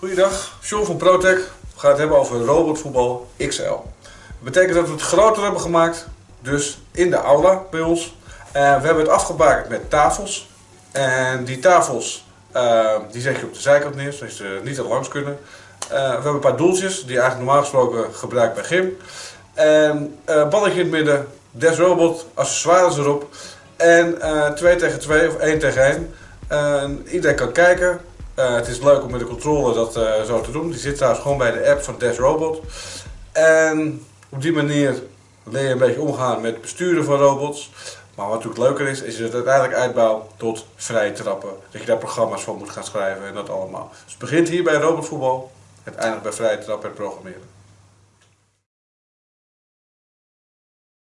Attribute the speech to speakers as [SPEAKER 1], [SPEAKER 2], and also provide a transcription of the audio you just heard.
[SPEAKER 1] Goeiedag, Sean van Protec. We gaan het hebben over robotvoetbal XL. Dat betekent dat we het groter hebben gemaakt, dus in de aula bij ons. Eh, we hebben het afgebakend met tafels. En die tafels uh, die zet je op de zijkant neer, zodat ze niet er langs kunnen. Uh, we hebben een paar doeltjes die eigenlijk normaal gesproken gebruikt bij gym. En uh, balletje in het midden, Des Robot, accessoires erop. En 2 tegen 2 of 1 tegen 1. iedereen kan kijken. Het is leuk om met de controller dat zo te doen. Die zit trouwens gewoon bij de app van Des Robot. En op die manier leer je een beetje omgaan met het besturen van robots. Maar wat natuurlijk leuker is, is het uiteindelijk uitbouw tot vrije trappen. Dat je daar programma's voor moet gaan schrijven en dat allemaal. Dus het begint hier bij robotvoetbal, het eindigt bij vrije trappen en programmeren.